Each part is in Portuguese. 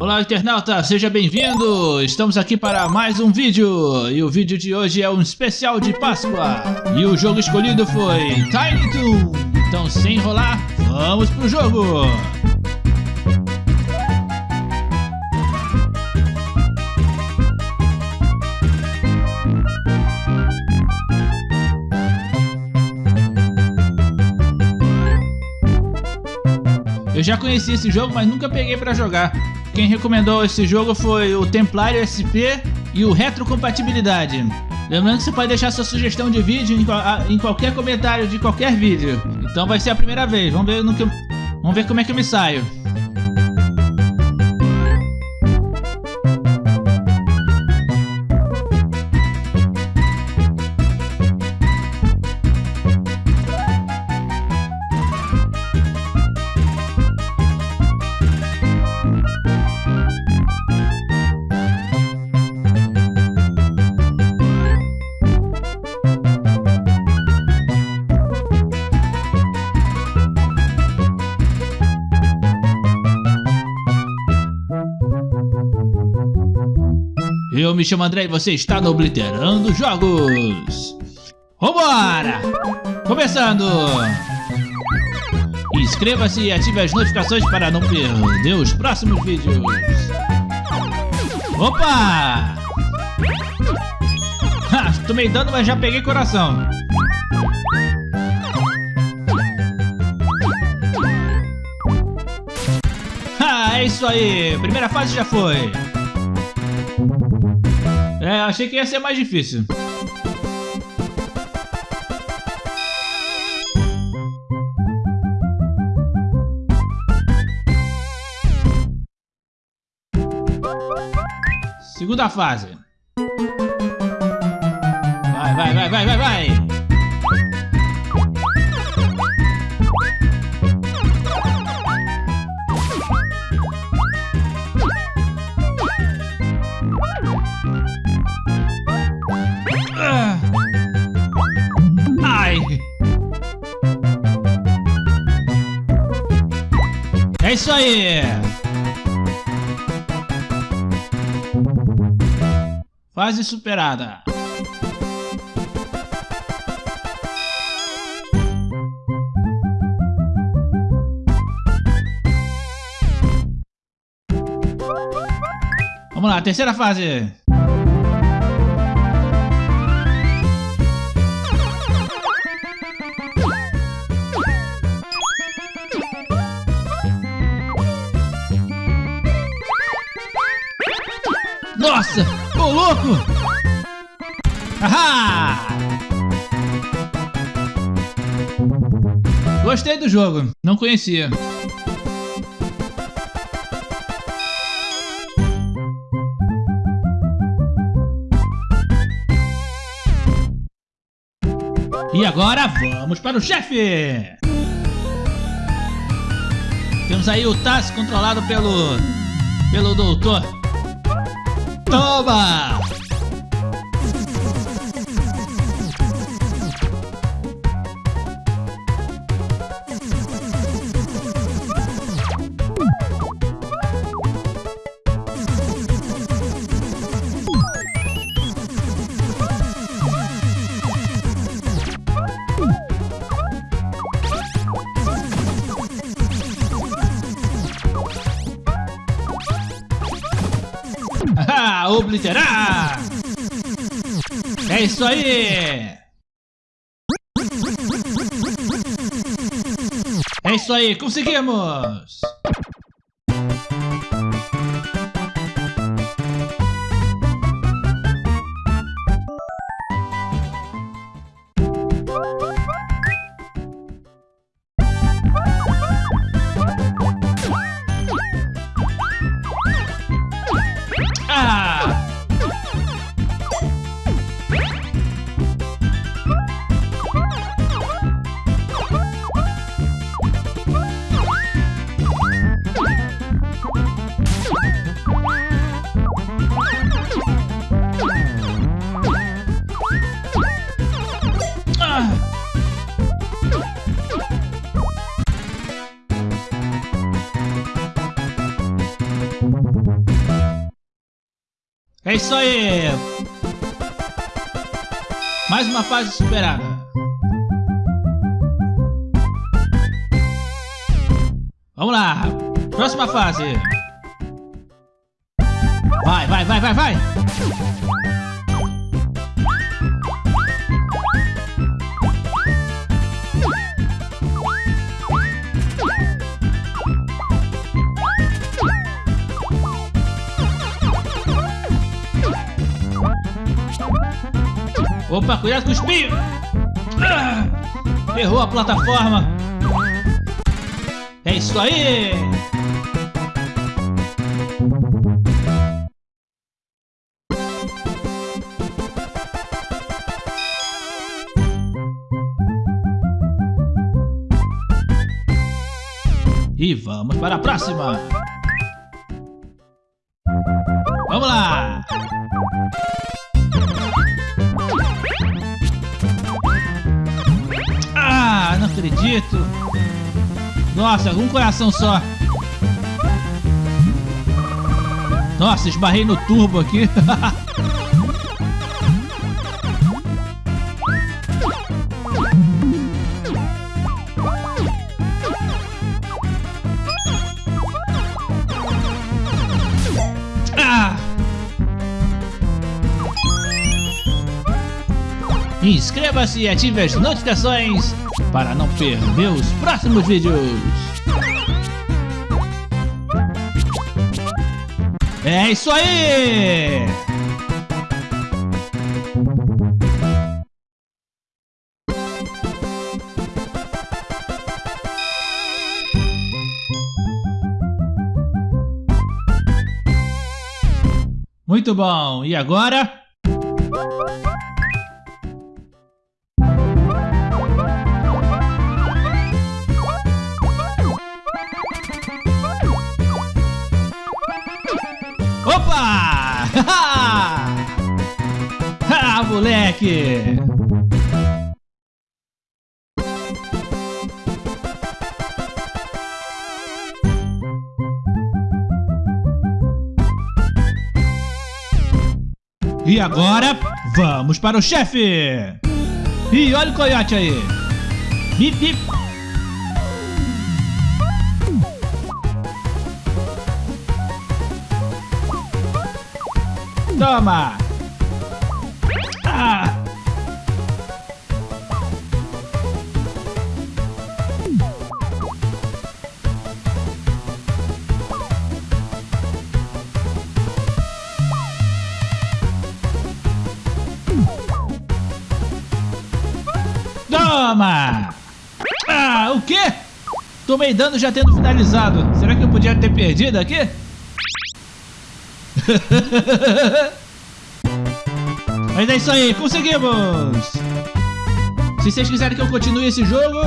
Olá internauta, seja bem-vindo! Estamos aqui para mais um vídeo e o vídeo de hoje é um especial de Páscoa e o jogo escolhido foi Tiny Toon. Então sem enrolar, vamos pro jogo! Eu já conheci esse jogo, mas nunca peguei para jogar. Quem recomendou esse jogo foi o Templário SP e o Retrocompatibilidade. Lembrando que você pode deixar sua sugestão de vídeo em, em, qualquer comentário de qualquer vídeo. Então vai ser a primeira vez. Vamos ver, no que, vamos ver como é que eu me saio. Eu me chamo André e você está no Obliterando Jogos. Vambora! Começando! Inscreva-se e ative as notificações para não perder os próximos vídeos. Opa! Ha, tomei dano, mas já peguei coração. Ha, é isso aí. Primeira fase já foi. É, achei que ia ser mais difícil. Segunda fase. Vai, vai, vai, vai, vai, vai. É isso aí! Fase superada. Vamos lá, terceira fase. Nossa! Ô louco! Ahá! Gostei do jogo, não conhecia. E agora vamos para o chefe! Temos aí o Taz controlado pelo pelo doutor Toma! Obliterar! É isso aí! É isso aí, conseguimos! É isso aí! Mais uma fase superada. Vamos lá! Próxima fase! Vai, vai, vai, vai, vai! Opa, cuidado com o espinho! Ah, errou a plataforma! É isso aí! E vamos para a próxima! Vamos lá! Acredito. Nossa, um coração só. Nossa, esbarrei no turbo aqui. Inscreva-se e ative as notificações para não perder os próximos vídeos. É isso aí! Muito bom, e agora? Opa! ah, moleque! E agora, vamos para o chefe! E olha o coiote aí! Bip, bip! Toma! Ah! Toma! Ah, o quê? Tomei dano já tendo finalizado. Será que eu podia ter perdido aqui? Mas é isso aí, conseguimos! Se vocês quiserem que eu continue esse jogo,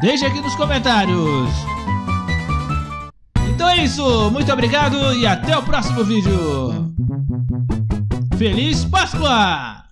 deixe aqui nos comentários. Então é isso, muito obrigado e até o próximo vídeo. Feliz Páscoa!